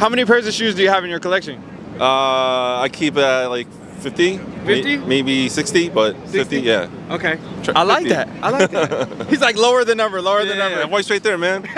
How many pairs of shoes do you have in your collection? Uh, I keep it at like 50, 50? Maybe 60, but 60? 50, yeah. Okay. I like that. I like that. He's like lower the number, lower the Yeah, number. voice right there, man.